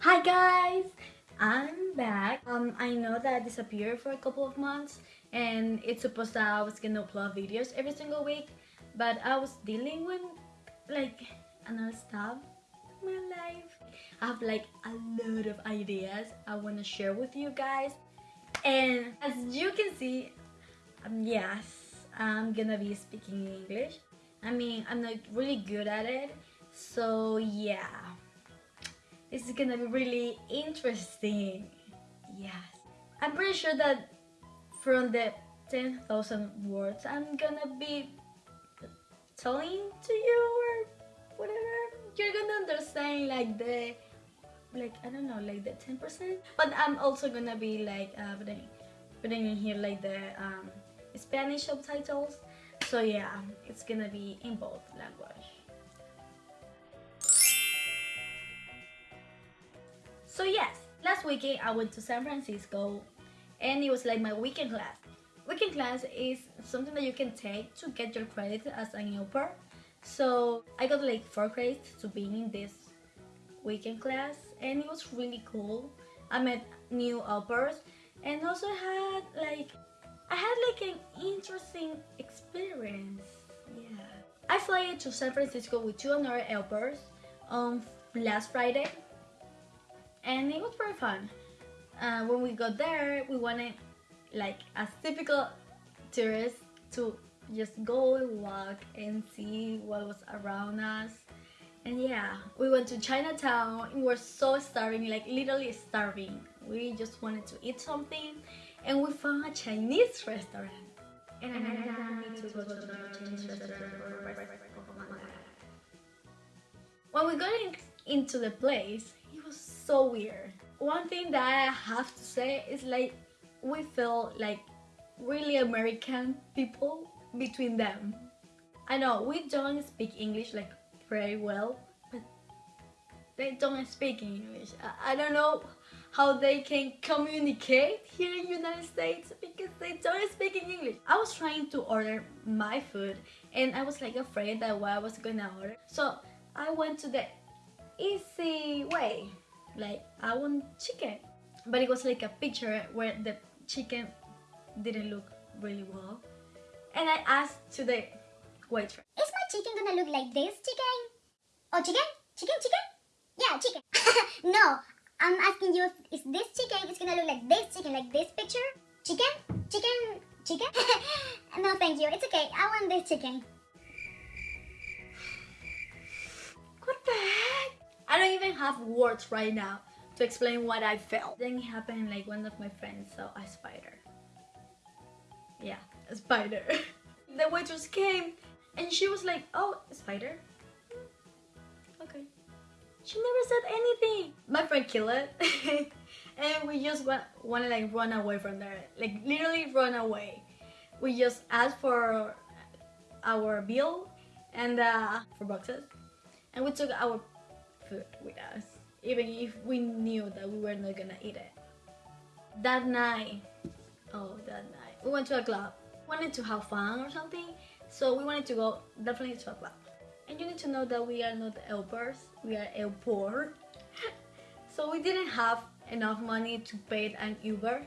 Hi guys! I'm back. Um, I know that I disappeared for a couple of months and it's supposed that I was gonna upload videos every single week but I was dealing with like another stuff in my life. I have like a lot of ideas I want to share with you guys and as you can see, um, yes, I'm gonna be speaking English. I mean, I'm not really good at it so yeah this is gonna be really interesting. Yes. I'm pretty sure that from the 10,000 words i'm gonna be telling to you or whatever. You're gonna understand like the like i don't know like the 10 percent. But i'm also gonna be like uh, putting putting in here like the um spanish subtitles. So yeah it's gonna be in both language So yes, last weekend I went to San Francisco and it was like my weekend class. Weekend class is something that you can take to get your credit as an au pair. So I got like 4 credits to being in this weekend class and it was really cool. I met new au pairs and also had like I had like an interesting experience. Yeah. I flew to San Francisco with two other au pairs on um, last Friday and it was very fun. Uh, when we got there, we wanted, like as typical tourists, to just go and walk and see what was around us. And yeah, we went to Chinatown. We were so starving, like literally starving. We just wanted to eat something, and we found a Chinese restaurant. And I to go to the Chinese restaurant When we got in, into the place, so weird. One thing that I have to say is like we feel like really American people between them. I know we don't speak English like very well, but they don't speak English. I, I don't know how they can communicate here in United States because they don't speak English. I was trying to order my food and I was like afraid that what I was gonna order. So I went to the easy way like I want chicken but it was like a picture where the chicken didn't look really well and I asked to the waitress is my chicken gonna look like this chicken? Oh chicken? Chicken chicken? Yeah chicken no I'm asking you is this chicken is gonna look like this chicken like this picture? Chicken? Chicken? Chicken? no thank you it's okay I want this chicken have words right now to explain what I felt. Then it happened like one of my friends saw a spider. Yeah, a spider. the waitress came and she was like, oh, a spider? Okay. She never said anything. My friend killed it. and we just want, want to like run away from there. Like literally run away. We just asked for our bill and uh, for boxes. And we took our food with us, even if we knew that we were not gonna eat it. That night, oh, that night, we went to a club. Wanted to have fun or something, so we wanted to go definitely to a club. And you need to know that we are not au pairs, we are el poor. so we didn't have enough money to pay an Uber,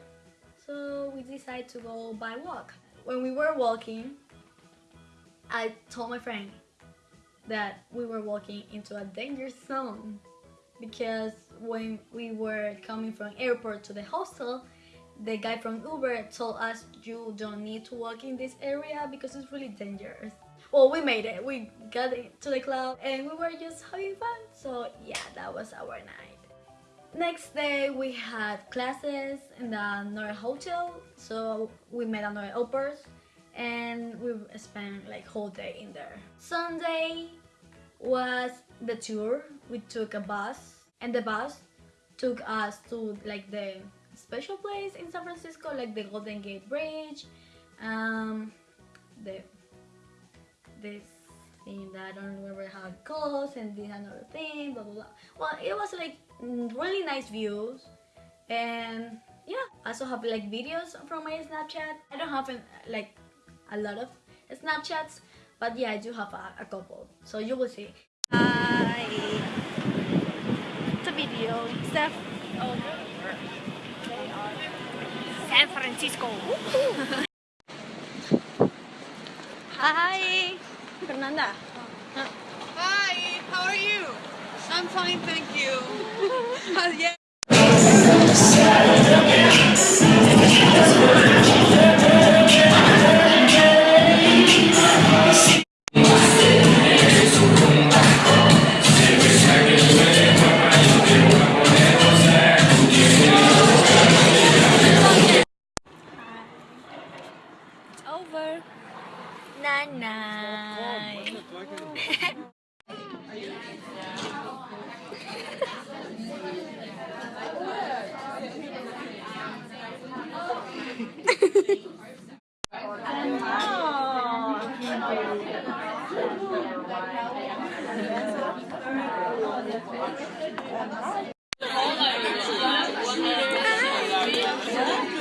so we decided to go by walk. When we were walking, I told my friend, that we were walking into a danger zone. Because when we were coming from airport to the hostel the guy from Uber told us you don't need to walk in this area because it's really dangerous. Well we made it. We got to the club and we were just having fun. So yeah that was our night. Next day we had classes in the another hotel. So we met another au pairs and we spent like whole day in there. Sunday was the tour. We took a bus and the bus took us to like the special place in San Francisco like the Golden Gate Bridge um, the this thing that I don't remember how it goes and this another thing blah blah blah well it was like really nice views and yeah I also have like videos from my Snapchat I don't have like a lot of Snapchats, but yeah, I do have a, a couple, so you will see. I a video. Steph. San Francisco. Hi. Fernanda. Hi, how are you? I'm fine, thank you. Uh, yeah. It's over. Nanay.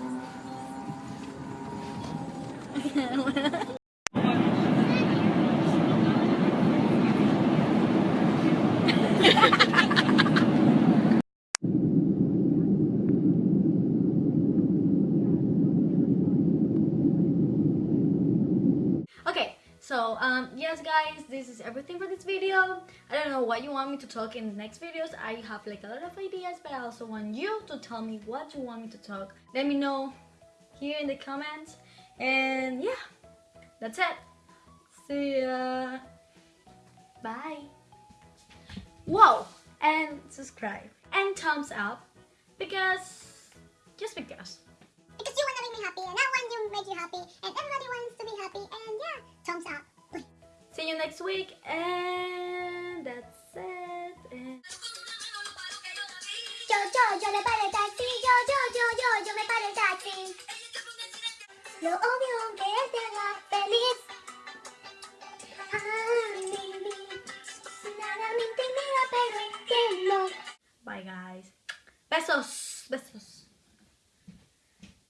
Okay, so um, yes, guys, this is everything for this video. I don't know what you want me to talk in the next videos. I have like a lot of ideas, but I also want you to tell me what you want me to talk. Let me know here in the comments. And yeah, that's it. See ya. Bye. Whoa, and subscribe and thumbs up because just because. Because you want to make me happy, and I want to make you happy, and everybody wants to be happy, and yeah, thumbs up. See you next week, and Lo obvio que él te haga feliz. A mí, nada me intimida, pero entiendo. bye, guys. Besos.